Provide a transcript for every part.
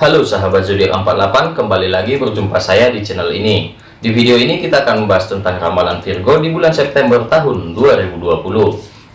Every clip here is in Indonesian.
Halo sahabat zodiak 48, kembali lagi berjumpa saya di channel ini. Di video ini kita akan membahas tentang ramalan Virgo di bulan September tahun 2020.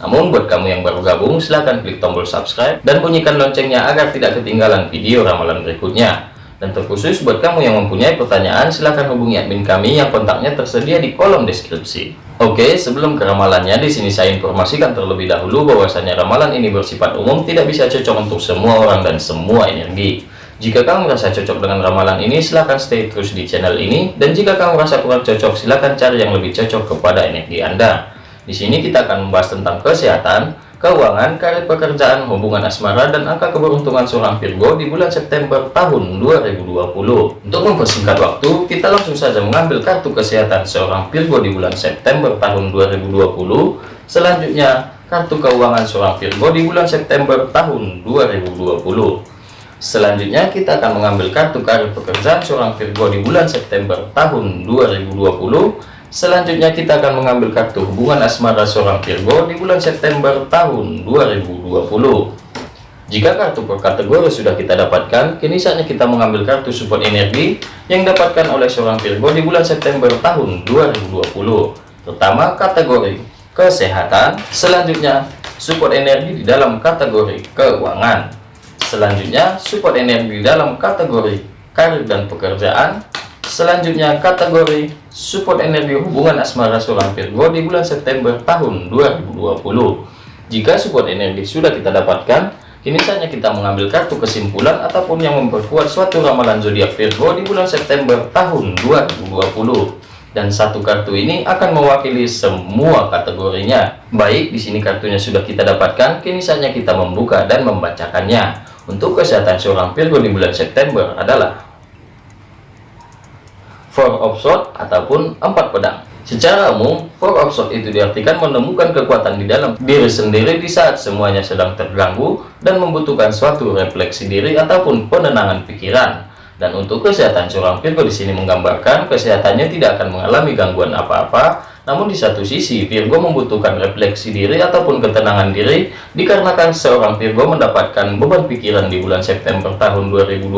Namun buat kamu yang baru gabung, silahkan klik tombol subscribe dan bunyikan loncengnya agar tidak ketinggalan video ramalan berikutnya. Dan terkhusus buat kamu yang mempunyai pertanyaan, silahkan hubungi admin kami yang kontaknya tersedia di kolom deskripsi. Oke, sebelum ke ramalannya, di sini saya informasikan terlebih dahulu bahwasanya ramalan ini bersifat umum, tidak bisa cocok untuk semua orang dan semua energi. Jika kamu merasa cocok dengan ramalan ini, silahkan stay terus di channel ini. Dan jika kamu merasa kurang cocok, silahkan cari yang lebih cocok kepada energi Anda. Di sini kita akan membahas tentang kesehatan, keuangan, karir pekerjaan, hubungan asmara, dan angka keberuntungan seorang Virgo di bulan September tahun 2020. Untuk mempersingkat waktu, kita langsung saja mengambil kartu kesehatan seorang Virgo di bulan September tahun 2020. Selanjutnya, kartu keuangan seorang Virgo di bulan September tahun 2020. Selanjutnya kita akan mengambil kartu karir pekerjaan seorang Virgo di bulan September tahun 2020. Selanjutnya kita akan mengambil kartu hubungan asmara seorang Virgo di bulan September tahun 2020. Jika kartu per kategori sudah kita dapatkan, kini saatnya kita mengambil kartu support energi yang dapatkan oleh seorang Virgo di bulan September tahun 2020. Pertama, kategori kesehatan. Selanjutnya, support energi di dalam kategori keuangan. Selanjutnya, support energi dalam kategori karir dan pekerjaan. Selanjutnya, kategori support energi hubungan asmara seorang Virgo di bulan September tahun 2020. Jika support energi sudah kita dapatkan, kini saatnya kita mengambil kartu kesimpulan ataupun yang memperkuat suatu ramalan zodiak Virgo di bulan September tahun 2020 dan satu kartu ini akan mewakili semua kategorinya. Baik, di sini kartunya sudah kita dapatkan, kini saatnya kita membuka dan membacakannya. Untuk kesehatan seorang Virgo di bulan September adalah Four of Swords ataupun empat pedang. Secara umum, Four of Swords itu diartikan menemukan kekuatan di dalam diri sendiri di saat semuanya sedang terganggu dan membutuhkan suatu refleksi diri ataupun penenangan pikiran. Dan untuk kesehatan seorang Virgo di sini menggambarkan kesehatannya tidak akan mengalami gangguan apa-apa. Namun di satu sisi Virgo membutuhkan refleksi diri ataupun ketenangan diri dikarenakan seorang Virgo mendapatkan beban pikiran di bulan September tahun 2020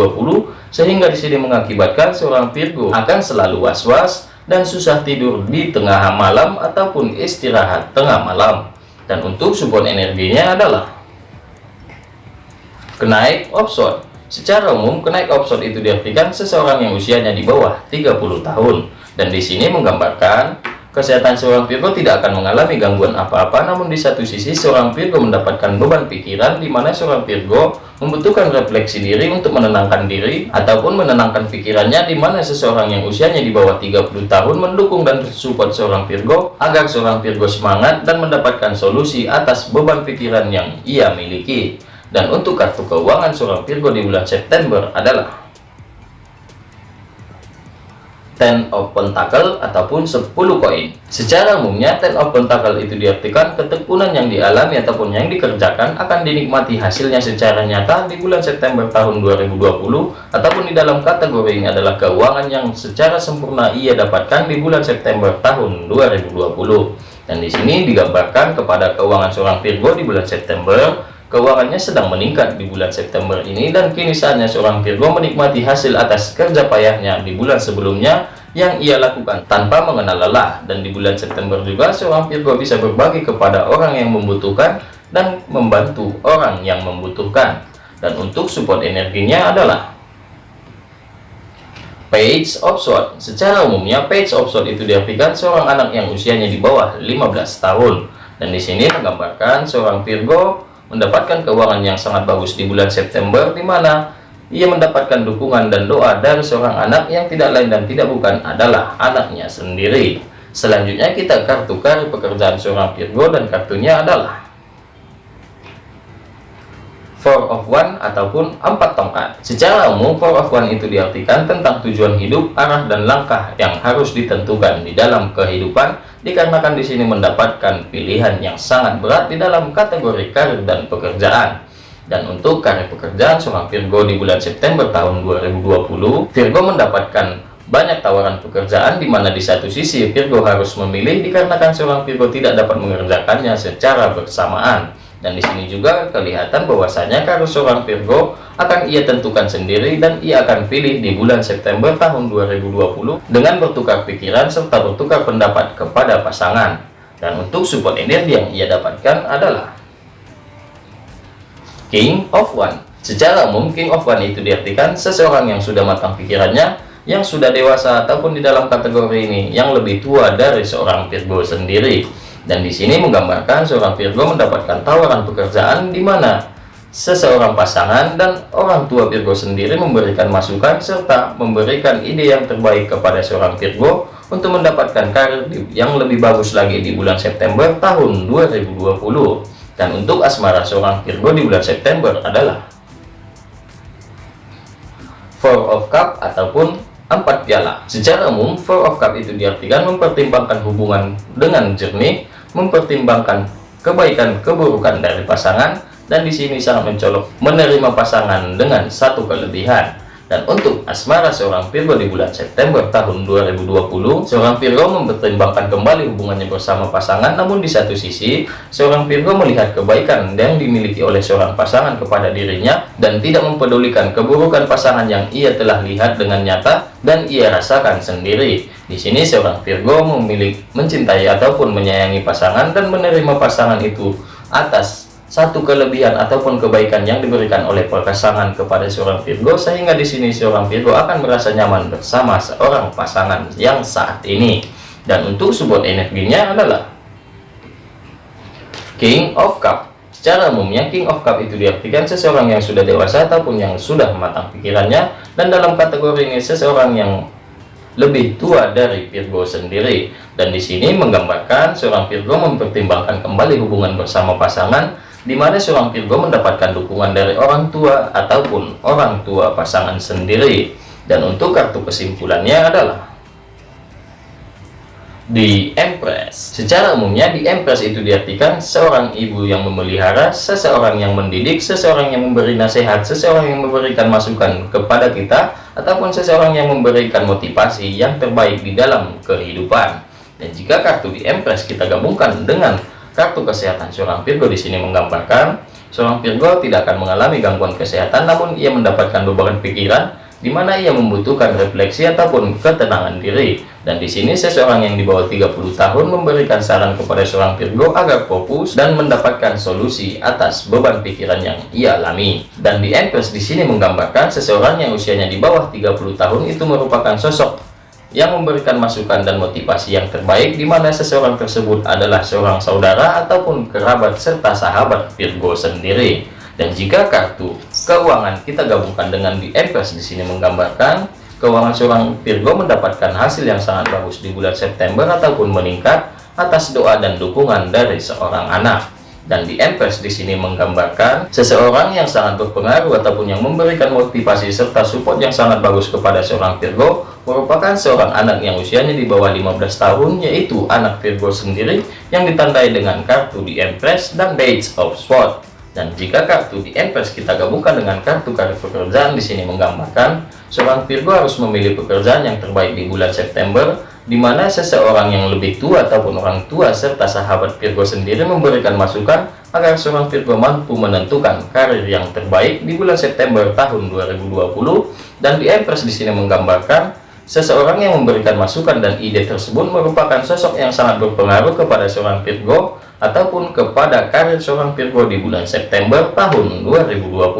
sehingga di sini mengakibatkan seorang Virgo akan selalu was-was dan susah tidur di tengah malam ataupun istirahat tengah malam. Dan untuk support energinya adalah kenaik offshore Secara umum, kenaik option itu diartikan seseorang yang usianya di bawah 30 tahun. Dan di sini menggambarkan kesehatan seorang Virgo tidak akan mengalami gangguan apa-apa, namun di satu sisi seorang Virgo mendapatkan beban pikiran di mana seorang Virgo membutuhkan refleksi diri untuk menenangkan diri ataupun menenangkan pikirannya di mana seseorang yang usianya di bawah 30 tahun mendukung dan support seorang Virgo agar seorang Virgo semangat dan mendapatkan solusi atas beban pikiran yang ia miliki. Dan untuk kartu keuangan seorang Virgo di bulan September adalah Ten of Pentacle ataupun 10 koin. Secara umumnya Ten of Pentacle itu diartikan ketekunan yang dialami ataupun yang dikerjakan akan dinikmati hasilnya secara nyata di bulan September tahun 2020 ataupun di dalam kategori ini adalah keuangan yang secara sempurna ia dapatkan di bulan September tahun 2020. Dan di sini digambarkan kepada keuangan seorang Virgo di bulan September Keuangannya sedang meningkat di bulan September ini dan kini saatnya seorang Virgo menikmati hasil atas kerja payahnya di bulan sebelumnya yang ia lakukan tanpa mengenal lelah. Dan di bulan September juga seorang Virgo bisa berbagi kepada orang yang membutuhkan dan membantu orang yang membutuhkan. Dan untuk support energinya adalah Page of Swords. Secara umumnya Page of Swords itu diartikan seorang anak yang usianya di bawah 15 tahun. Dan di sini menggambarkan seorang Virgo mendapatkan keuangan yang sangat bagus di bulan September di mana ia mendapatkan dukungan dan doa dari seorang anak yang tidak lain dan tidak bukan adalah anaknya sendiri. Selanjutnya kita kartu kartu pekerjaan seorang Virgo dan kartunya adalah Four of One ataupun empat tongkat. Secara umum, Four of One itu diartikan tentang tujuan hidup, arah dan langkah yang harus ditentukan di dalam kehidupan, dikarenakan di sini mendapatkan pilihan yang sangat berat di dalam kategori karir dan pekerjaan. Dan untuk karir pekerjaan seorang Virgo di bulan September tahun 2020, Virgo mendapatkan banyak tawaran pekerjaan di mana di satu sisi Virgo harus memilih dikarenakan seorang Virgo tidak dapat mengerjakannya secara bersamaan dan di sini juga kelihatan bahwasanya karir seorang Virgo akan ia tentukan sendiri dan ia akan pilih di bulan September tahun 2020 dengan bertukar pikiran serta bertukar pendapat kepada pasangan. Dan untuk support energi yang ia dapatkan adalah King of One secara umum King of One itu diartikan seseorang yang sudah matang pikirannya yang sudah dewasa ataupun di dalam kategori ini yang lebih tua dari seorang Virgo sendiri dan di sini menggambarkan seorang Virgo mendapatkan tawaran pekerjaan di mana seseorang pasangan dan orang tua Virgo sendiri memberikan masukan serta memberikan ide yang terbaik kepada seorang Virgo untuk mendapatkan karir yang lebih bagus lagi di bulan September tahun 2020. Dan untuk asmara seorang Virgo di bulan September adalah Four of Cup ataupun empat piala. Secara umum, Four of Cup itu diartikan mempertimbangkan hubungan dengan jernih mempertimbangkan kebaikan keburukan dari pasangan dan di sini sangat mencolok menerima pasangan dengan satu kelebihan dan untuk asmara seorang Virgo di bulan September tahun 2020, seorang Virgo mempertimbangkan kembali hubungannya bersama pasangan, namun di satu sisi, seorang Virgo melihat kebaikan yang dimiliki oleh seorang pasangan kepada dirinya, dan tidak mempedulikan keburukan pasangan yang ia telah lihat dengan nyata, dan ia rasakan sendiri. Di sini seorang Virgo memiliki mencintai ataupun menyayangi pasangan, dan menerima pasangan itu atas satu kelebihan ataupun kebaikan yang diberikan oleh pasangan kepada seorang Virgo sehingga di sini seorang Virgo akan merasa nyaman bersama seorang pasangan yang saat ini. Dan untuk support energinya adalah King of Cup. Secara umumnya King of Cup itu diartikan seseorang yang sudah dewasa ataupun yang sudah matang pikirannya. Dan dalam kategori ini seseorang yang lebih tua dari Virgo sendiri. Dan di sini menggambarkan seorang Virgo mempertimbangkan kembali hubungan bersama pasangan di mana seorang Virgo mendapatkan dukungan dari orang tua ataupun orang tua pasangan sendiri. Dan untuk kartu kesimpulannya adalah di Empress. Secara umumnya di Empress itu diartikan seorang ibu yang memelihara, seseorang yang mendidik, seseorang yang memberi nasihat, seseorang yang memberikan masukan kepada kita, ataupun seseorang yang memberikan motivasi yang terbaik di dalam kehidupan. Dan jika kartu di Empress kita gabungkan dengan Kartu kesehatan seorang Virgo di sini menggambarkan seorang Virgo tidak akan mengalami gangguan kesehatan namun ia mendapatkan beban pikiran di mana ia membutuhkan refleksi ataupun ketenangan diri. Dan di sini seseorang yang di bawah 30 tahun memberikan saran kepada seorang Virgo agar fokus dan mendapatkan solusi atas beban pikiran yang ia alami. Dan di Empress di sini menggambarkan seseorang yang usianya di bawah 30 tahun itu merupakan sosok yang memberikan masukan dan motivasi yang terbaik di mana seseorang tersebut adalah seorang saudara ataupun kerabat serta sahabat Virgo sendiri. Dan jika kartu keuangan kita gabungkan dengan di Empress di sini menggambarkan keuangan seorang Virgo mendapatkan hasil yang sangat bagus di bulan September ataupun meningkat atas doa dan dukungan dari seorang anak dan di Empress di sini menggambarkan seseorang yang sangat berpengaruh ataupun yang memberikan motivasi serta support yang sangat bagus kepada seorang Virgo merupakan seorang anak yang usianya di bawah 15 tahun yaitu anak Virgo sendiri yang ditandai dengan kartu di Empress dan Page of Swords dan jika kartu di Empress kita gabungkan dengan kartu karir pekerjaan di sini menggambarkan seorang Virgo harus memilih pekerjaan yang terbaik di bulan September di mana seseorang yang lebih tua ataupun orang tua serta sahabat Virgo sendiri memberikan masukan agar seorang Virgo mampu menentukan karir yang terbaik di bulan September tahun 2020 dan di Empress di sini menggambarkan seseorang yang memberikan masukan dan ide tersebut merupakan sosok yang sangat berpengaruh kepada seorang Virgo ataupun kepada karir seorang Virgo di bulan September tahun 2020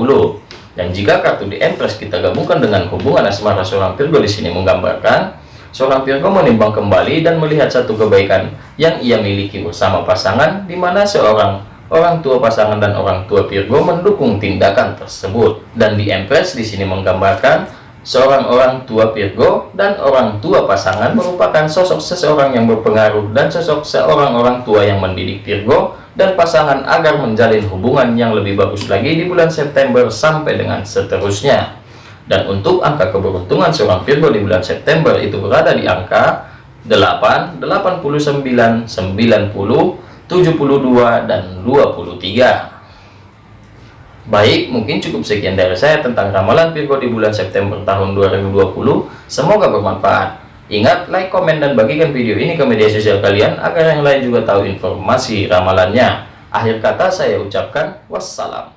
dan jika kartu di Empress kita gabungkan dengan hubungan asmara seorang Virgo di sini menggambarkan Seorang Virgo menimbang kembali dan melihat satu kebaikan yang ia miliki bersama pasangan, di mana seorang orang tua pasangan dan orang tua Virgo mendukung tindakan tersebut. Dan di Empress di sini menggambarkan seorang orang tua Virgo dan orang tua pasangan merupakan sosok seseorang yang berpengaruh dan sosok seorang orang tua yang mendidik Virgo dan pasangan agar menjalin hubungan yang lebih bagus lagi di bulan September sampai dengan seterusnya. Dan untuk angka keberuntungan seorang Virgo di bulan September itu berada di angka 8, 89, 90, 72, dan 23. Baik, mungkin cukup sekian dari saya tentang ramalan Virgo di bulan September tahun 2020. Semoga bermanfaat. Ingat, like, komen, dan bagikan video ini ke media sosial kalian agar yang lain juga tahu informasi ramalannya. Akhir kata saya ucapkan wassalam.